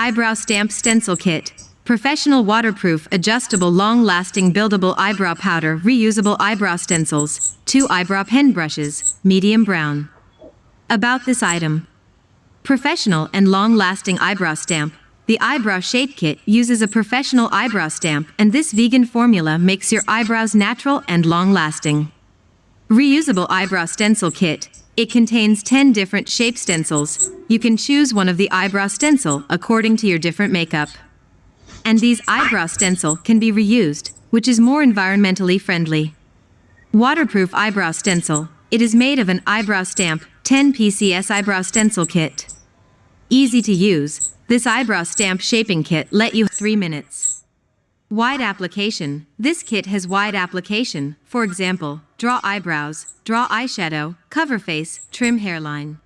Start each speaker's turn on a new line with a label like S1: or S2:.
S1: Eyebrow Stamp Stencil Kit. Professional waterproof, adjustable, long-lasting buildable eyebrow powder, reusable eyebrow stencils, two eyebrow pen brushes, medium brown. About this item. Professional and long-lasting eyebrow stamp. The Eyebrow Shape Kit uses a professional eyebrow stamp and this vegan formula makes your eyebrows natural and long-lasting. Reusable Eyebrow Stencil Kit. It contains 10 different shape stencils. You can choose one of the eyebrow stencil according to your different makeup. And these eyebrow stencil can be reused, which is more environmentally friendly. Waterproof Eyebrow Stencil. It is made of an eyebrow stamp, 10 PCS Eyebrow Stencil Kit. Easy to use, this eyebrow stamp shaping kit let you 3 minutes. Wide application. This kit has wide application. For example, draw eyebrows, draw eyeshadow, cover face, trim hairline.